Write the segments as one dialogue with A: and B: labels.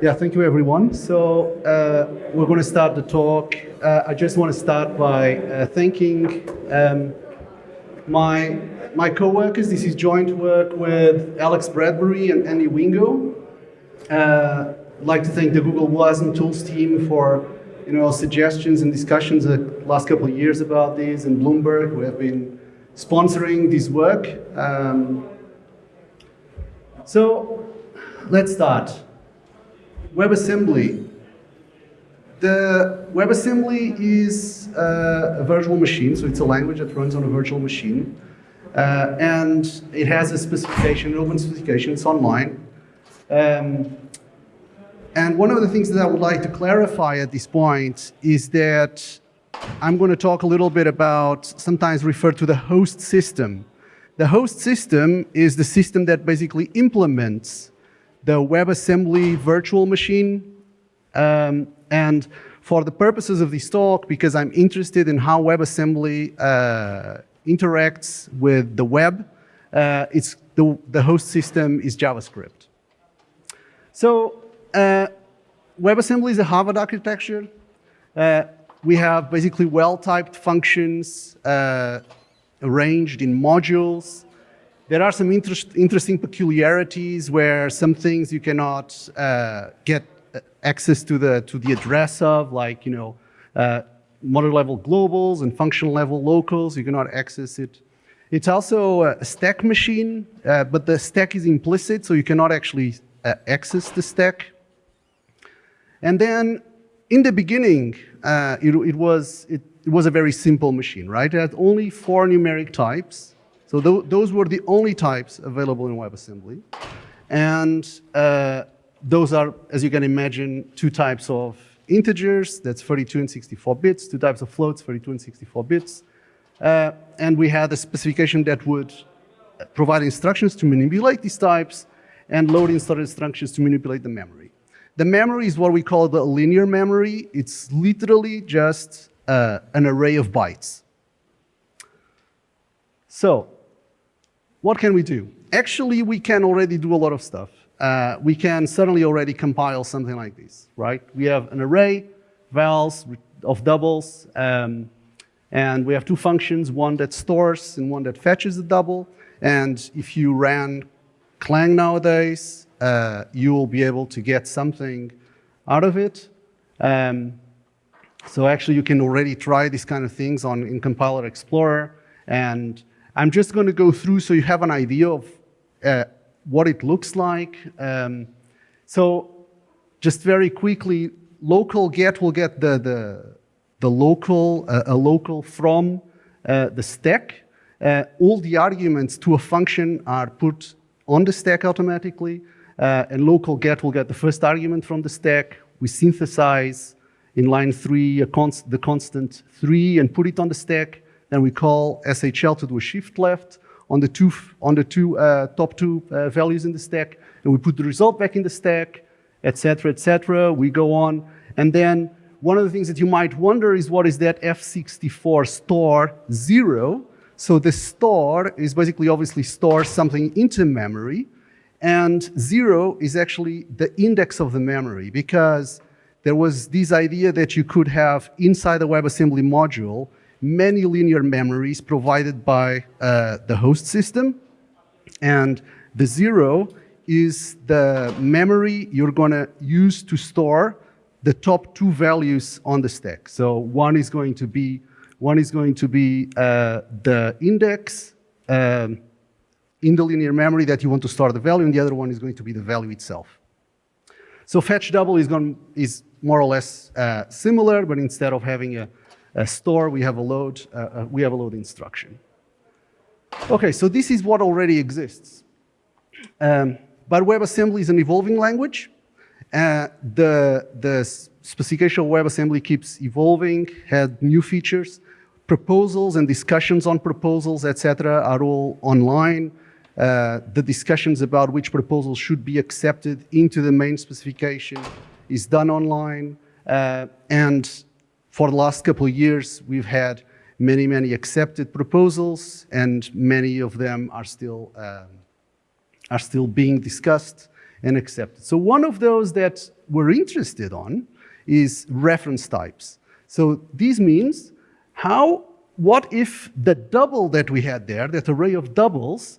A: Yeah, thank you everyone. So uh, we're going to start the talk. Uh, I just want to start by uh, thanking um, my, my co-workers. This is joint work with Alex Bradbury and Andy Wingo. Uh, I'd like to thank the Google WASM Tools team for you know, suggestions and discussions the last couple of years about this, and Bloomberg, who have been sponsoring this work. Um, so let's start. WebAssembly. The WebAssembly is uh, a virtual machine, so it's a language that runs on a virtual machine. Uh, and it has a specification, an open specification, it's online. Um, and one of the things that I would like to clarify at this point is that I'm going to talk a little bit about, sometimes referred to the host system. The host system is the system that basically implements the WebAssembly virtual machine. Um, and for the purposes of this talk, because I'm interested in how WebAssembly uh, interacts with the web, uh, it's the, the host system is JavaScript. So uh, WebAssembly is a Harvard architecture. Uh, we have basically well-typed functions uh, arranged in modules there are some interest, interesting peculiarities where some things you cannot uh, get uh, access to the, to the address of, like, you know, uh, module level globals and functional level locals, you cannot access it. It's also a stack machine, uh, but the stack is implicit, so you cannot actually uh, access the stack. And then in the beginning, uh, it, it, was, it, it was a very simple machine, right? It had only four numeric types. So th those were the only types available in WebAssembly. And uh, those are, as you can imagine, two types of integers, that's 32 and 64 bits, two types of floats, 32 and 64 bits. Uh, and we had a specification that would provide instructions to manipulate these types and load installed instructions to manipulate the memory. The memory is what we call the linear memory. It's literally just uh, an array of bytes. So what can we do? Actually, we can already do a lot of stuff. Uh, we can certainly already compile something like this, right? We have an array, vals of doubles, um, and we have two functions, one that stores and one that fetches the double. And if you ran Clang nowadays, uh, you will be able to get something out of it. Um, so actually, you can already try these kind of things on in Compiler Explorer, and I'm just going to go through so you have an idea of uh, what it looks like. Um, so just very quickly, local get will get the, the, the local, uh, a local from uh, the stack. Uh, all the arguments to a function are put on the stack automatically. Uh, and local get will get the first argument from the stack. We synthesize in line three const the constant three and put it on the stack. Then we call SHL to do a shift left on the two, on the two uh, top two uh, values in the stack, and we put the result back in the stack, etc., etc. We go on, and then one of the things that you might wonder is what is that F64 store zero? So the store is basically obviously store something into memory, and zero is actually the index of the memory because there was this idea that you could have inside the WebAssembly module many linear memories provided by uh, the host system. And the zero is the memory you're going to use to store the top two values on the stack. So one is going to be one is going to be uh, the index um, in the linear memory that you want to store the value, and the other one is going to be the value itself. So fetch double is, is more or less uh, similar, but instead of having a store, we have a load, uh, uh, we have a load instruction. Okay, so this is what already exists. Um, but WebAssembly is an evolving language. Uh, the, the specification of WebAssembly keeps evolving, had new features. Proposals and discussions on proposals, etc., are all online. Uh, the discussions about which proposals should be accepted into the main specification is done online. Uh, and for the last couple of years, we've had many, many accepted proposals, and many of them are still, um, are still being discussed and accepted. So one of those that we're interested on is reference types. So this means how, what if the double that we had there, that array of doubles,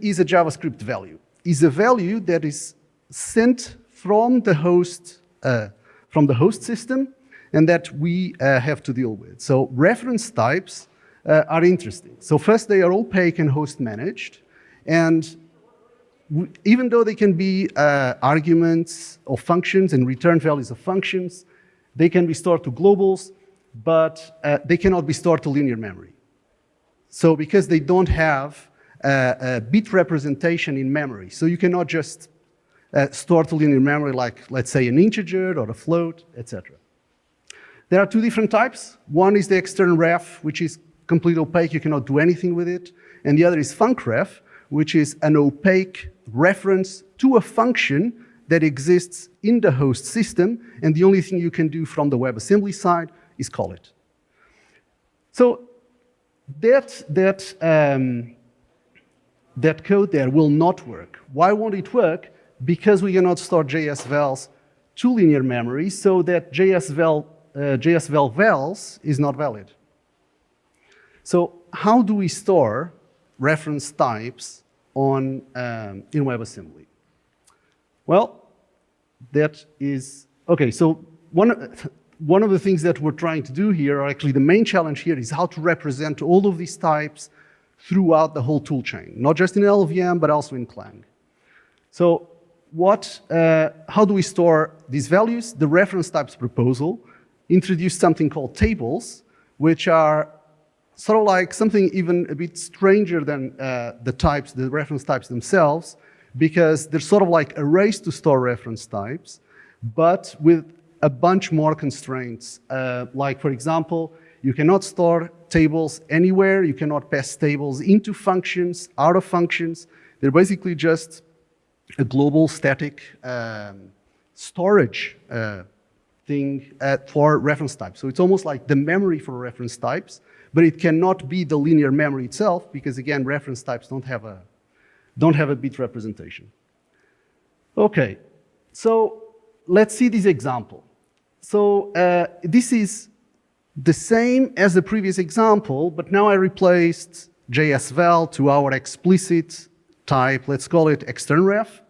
A: is a JavaScript value, is a value that is sent from the host, uh, from the host system and that we uh, have to deal with. So reference types uh, are interesting. So first, they are opaque and host managed. And even though they can be uh, arguments or functions and return values of functions, they can be stored to globals, but uh, they cannot be stored to linear memory. So because they don't have uh, a bit representation in memory, so you cannot just uh, store to linear memory like, let's say, an integer or a float, etc. There are two different types. One is the external ref, which is completely opaque, you cannot do anything with it. And the other is funcref, which is an opaque reference to a function that exists in the host system, and the only thing you can do from the WebAssembly side is call it. So that, that, um, that code there will not work. Why won't it work? Because we cannot store JS vals to linear memory, so that JS uh, JS val vals is not valid. So how do we store reference types on, um, in WebAssembly? Well, that is, okay, so one, one of the things that we're trying to do here, or actually the main challenge here, is how to represent all of these types throughout the whole toolchain, not just in LLVM, but also in Clang. So what, uh, how do we store these values? The reference types proposal introduced something called tables, which are sort of like something even a bit stranger than uh, the types, the reference types themselves, because they're sort of like arrays to store reference types, but with a bunch more constraints. Uh, like, for example, you cannot store tables anywhere. You cannot pass tables into functions, out of functions. They're basically just a global static um, storage uh, thing uh, for reference types. So it's almost like the memory for reference types, but it cannot be the linear memory itself because again, reference types don't have a, don't have a bit representation. Okay, so let's see this example. So uh, this is the same as the previous example, but now I replaced JSVal to our explicit type, let's call it extern ref.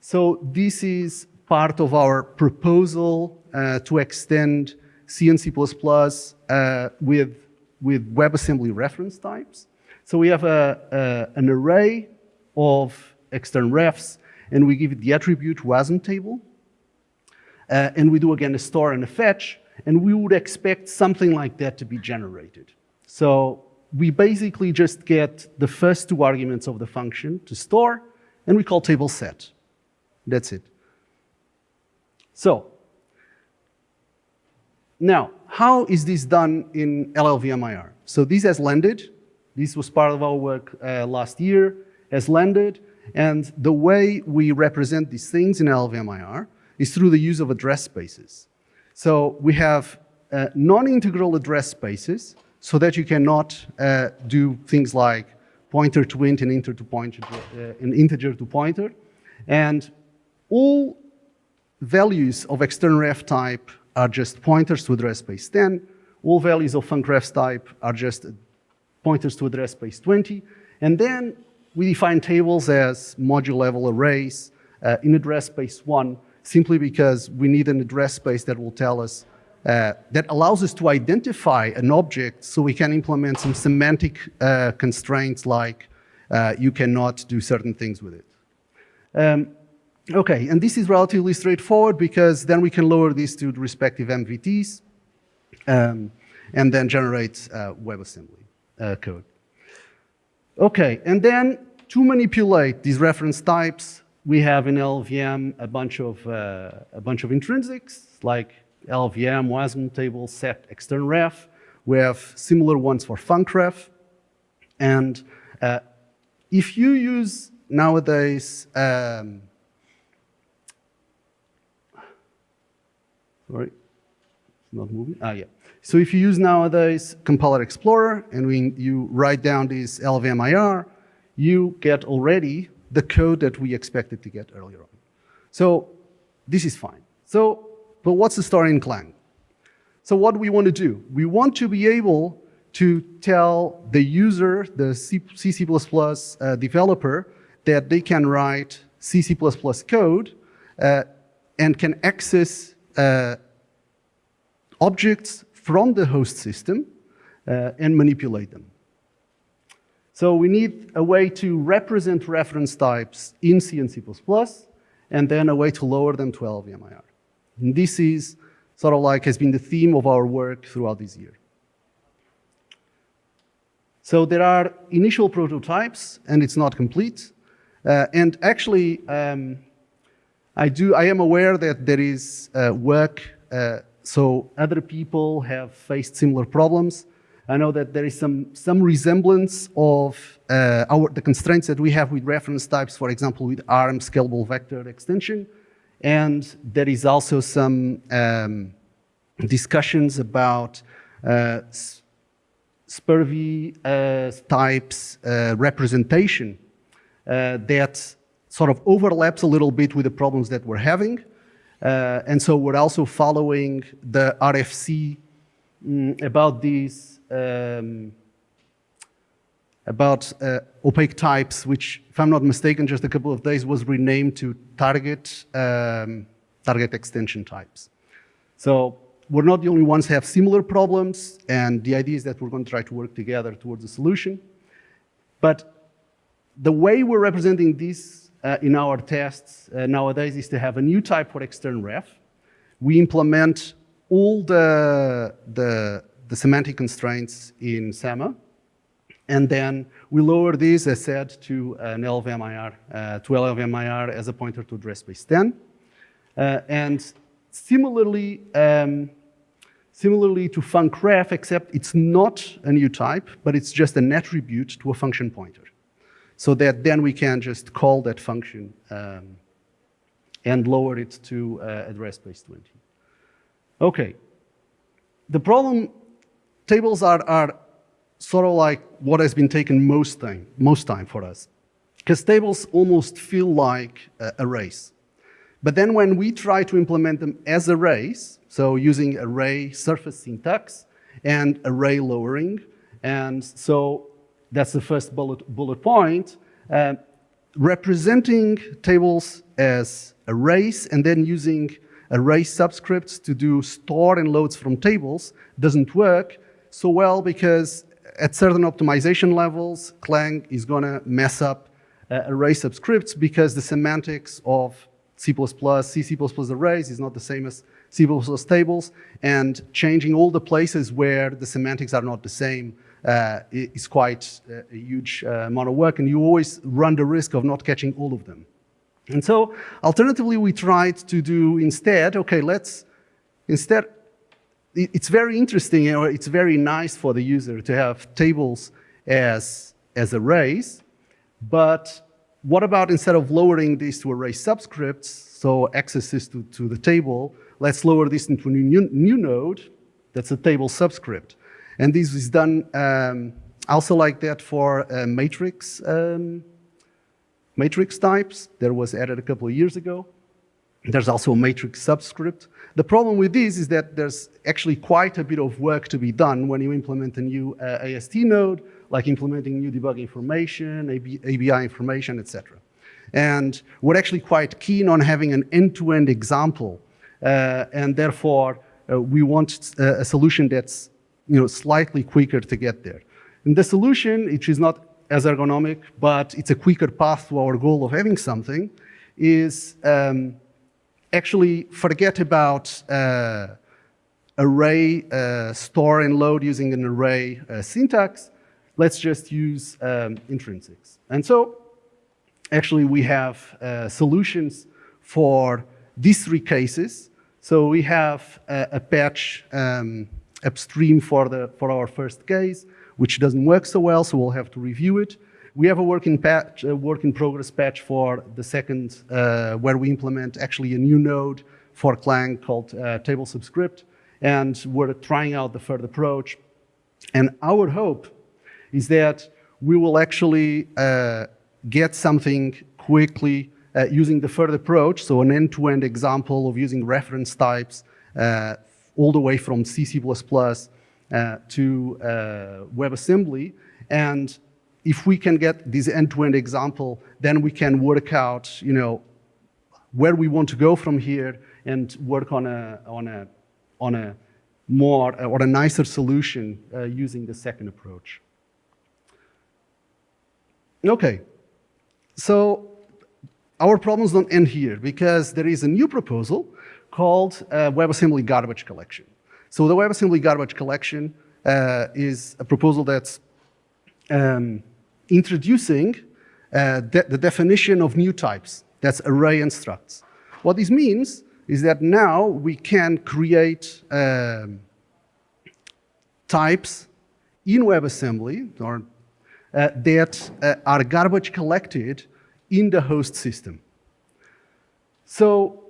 A: So this is part of our proposal to extend C and C++ uh, with with WebAssembly reference types. So we have a, a, an array of extern refs, and we give it the attribute wasm table. Uh, and we do again a store and a fetch, and we would expect something like that to be generated. So we basically just get the first two arguments of the function to store, and we call table set. That's it. So now, how is this done in LLVMIR? So this has landed. This was part of our work uh, last year, has landed. And the way we represent these things in LLVMIR is through the use of address spaces. So we have uh, non-integral address spaces so that you cannot uh, do things like pointer to int and integer to pointer, uh, an integer to pointer. And all values of external ref type are just pointers to address space 10. All values of funcref type are just pointers to address space 20. And then we define tables as module level arrays uh, in address space 1 simply because we need an address space that will tell us uh, that allows us to identify an object so we can implement some semantic uh, constraints like uh, you cannot do certain things with it. Um, Okay, and this is relatively straightforward because then we can lower these to the respective MVTs um, and then generate uh, WebAssembly uh, code. Okay, and then to manipulate these reference types, we have in LLVM a bunch of, uh, a bunch of intrinsics like LLVM, WASM table, set, extern ref. We have similar ones for funcref. And uh, if you use nowadays um, Sorry, it's not moving. Ah, yeah. So if you use nowadays Compiler Explorer and when you write down this LLVMIR, you get already the code that we expected to get earlier on. So this is fine. So, but what's the story in Clang? So what we want to do? We want to be able to tell the user, the C, C++ uh, developer, that they can write C, C++ code uh, and can access uh, objects from the host system uh, and manipulate them. So we need a way to represent reference types in C and C++, and then a way to lower them to LLVMIR. And this is sort of like has been the theme of our work throughout this year. So there are initial prototypes, and it's not complete. Uh, and actually, um, I, do, I am aware that there is uh, work, uh, so other people have faced similar problems. I know that there is some, some resemblance of uh, our, the constraints that we have with reference types, for example, with ARM scalable vector extension. And there is also some um, discussions about uh, SPIR-V uh, types uh, representation that sort of overlaps a little bit with the problems that we're having. Uh, and so we're also following the RFC mm, about these um, about uh, opaque types, which, if I'm not mistaken, just a couple of days was renamed to target, um, target extension types. So we're not the only ones have similar problems, and the idea is that we're going to try to work together towards a solution. But the way we're representing this uh, in our tests uh, nowadays is to have a new type for extern ref. We implement all the, the the semantic constraints in Sema. And then we lower these, as said, to an LLVMIR, uh, to LLVMIR as a pointer to address space 10. Uh, and similarly, um, similarly to funcref, except it's not a new type, but it's just an attribute to a function pointer. So that then we can just call that function um, and lower it to uh, address space 20. Okay. The problem tables are, are sort of like what has been taken most time, most time for us. Because tables almost feel like uh, arrays. But then when we try to implement them as arrays, so using array surface syntax and array lowering, and so that's the first bullet, bullet point, uh, representing tables as arrays and then using array subscripts to do store and loads from tables doesn't work so well because at certain optimization levels, Clang is going to mess up uh, array subscripts because the semantics of C++, C, C++ arrays is not the same as C++ tables, and changing all the places where the semantics are not the same uh, is quite uh, a huge uh, amount of work, and you always run the risk of not catching all of them. And so, alternatively, we tried to do instead, okay, let's instead it's very interesting, know, it's very nice for the user to have tables as, as arrays, but what about instead of lowering these to array subscripts, so accesses to, to the table, let's lower this into a new, new node that's a table subscript. And this is done um, also like that for uh, matrix, um, matrix types that was added a couple of years ago. There's also a matrix subscript. The problem with this is that there's actually quite a bit of work to be done when you implement a new uh, AST node, like implementing new debug information, AB, ABI information, etc. And we're actually quite keen on having an end-to-end -end example, uh, and therefore uh, we want uh, a solution that's you know, slightly quicker to get there. And the solution, which is not as ergonomic, but it's a quicker path to our goal of having something, is um, actually forget about uh, array uh, store and load using an array uh, syntax. Let's just use um, intrinsics. And so actually we have uh, solutions for these three cases. So we have a, a patch um, upstream for, the, for our first case, which doesn't work so well, so we'll have to review it. We have a work in, patch, a work in progress patch for the second, uh, where we implement actually a new node for Clang called uh, table subscript, and we're trying out the third approach. And our hope is that we will actually uh, get something quickly uh, using the third approach, so an end-to-end example of using reference types uh, all the way from C, C++ uh, to uh, WebAssembly. And if we can get this end-to-end -end example, then we can work out, you know, where we want to go from here and work on a, on a, on a more or a nicer solution uh, using the second approach. Okay, so our problems don't end here because there is a new proposal called uh, WebAssembly Garbage Collection. So the WebAssembly Garbage Collection uh, is a proposal that's um, introducing uh, de the definition of new types. That's array and structs. What this means is that now we can create um, types in WebAssembly or, uh, that uh, are garbage collected in the host system. So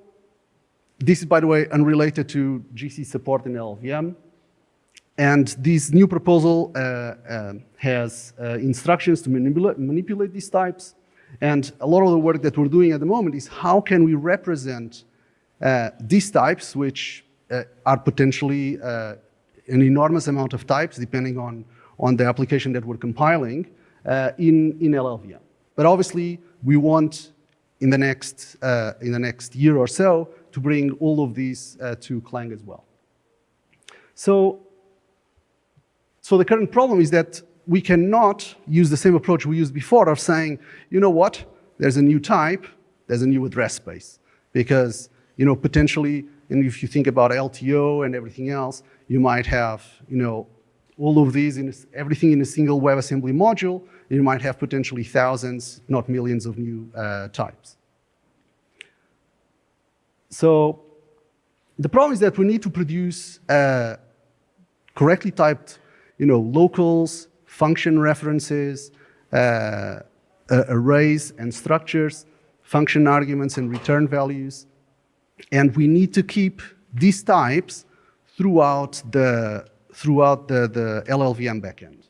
A: this is, by the way, unrelated to GC support in LLVM. And this new proposal uh, uh, has uh, instructions to manipulate, manipulate these types. And a lot of the work that we're doing at the moment is how can we represent uh, these types, which uh, are potentially uh, an enormous amount of types, depending on, on the application that we're compiling, in, in LLVM. But obviously, we want in the next, in the next year or so to bring all of these to Clang as well. So, so the current problem is that we cannot use the same approach we used before of saying, you know what, there's a new type, there's a new address space. Because you know, potentially, and if you think about LTO and everything else, you might have, you know, all of these, in everything in a single WebAssembly module, you might have potentially thousands, not millions of new uh, types. So the problem is that we need to produce uh, correctly typed, you know, locals, function references, uh, uh, arrays and structures, function arguments and return values, and we need to keep these types throughout the, throughout the, the LLVM backend.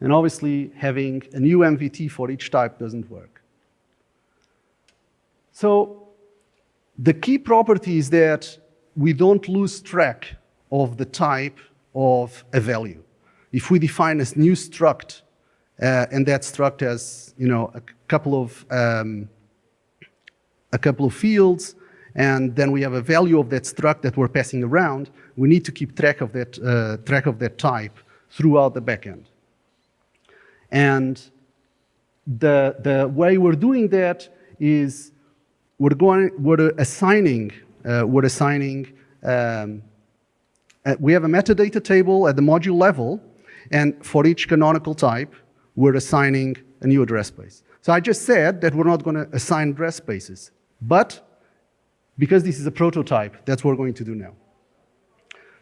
A: And obviously, having a new MVT for each type doesn't work. So the key property is that we don't lose track of the type of a value. If we define a new struct, uh, and that struct has you know, a couple of um, a couple of fields, and then we have a value of that struct that we're passing around, we need to keep track of that, uh, track of that type throughout the backend. And the, the way we're doing that is we're, going, we're assigning, uh, we're assigning um, uh, we have a metadata table at the module level, and for each canonical type, we're assigning a new address space. So I just said that we're not going to assign address spaces. But because this is a prototype, that's what we're going to do now.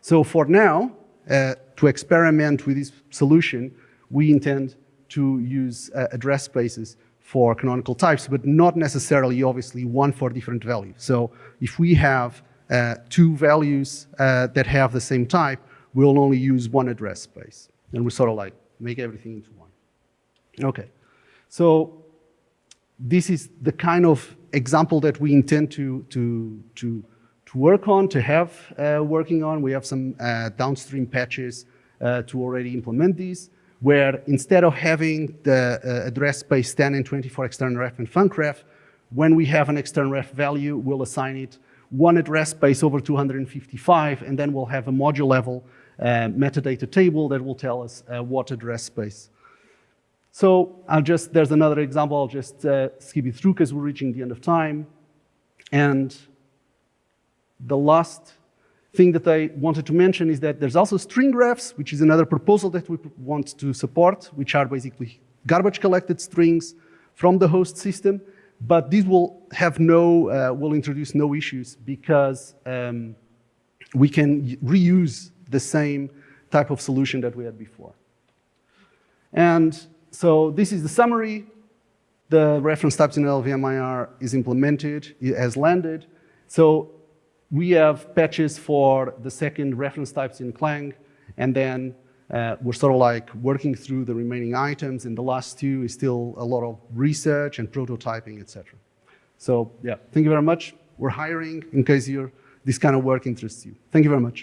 A: So for now, uh, to experiment with this solution, we intend to use uh, address spaces for canonical types, but not necessarily, obviously, one for different values. So if we have uh, two values uh, that have the same type, we'll only use one address space. And we sort of like make everything into one. Okay, so this is the kind of example that we intend to, to, to, to work on, to have uh, working on. We have some uh, downstream patches uh, to already implement these, where instead of having the uh, address space 10 and 24 external ref and funcref, when we have an external ref value, we'll assign it one address space over 255, and then we'll have a module level uh, metadata table that will tell us uh, what address space so I'll just, there's another example, I'll just uh, skip it through because we're reaching the end of time. And the last thing that I wanted to mention is that there's also stringrefs, which is another proposal that we want to support, which are basically garbage collected strings from the host system. But these will have no, uh, will introduce no issues because um, we can reuse the same type of solution that we had before. And so this is the summary. The reference types in LLVMIR is implemented, it has landed. So we have patches for the second reference types in Clang, and then Uh, we're sort of like working through the remaining items, and the last two is still a lot of research and prototyping, etc. So yeah, thank you very much. We're hiring in case you're, this kind of work interests you. Thank you very much.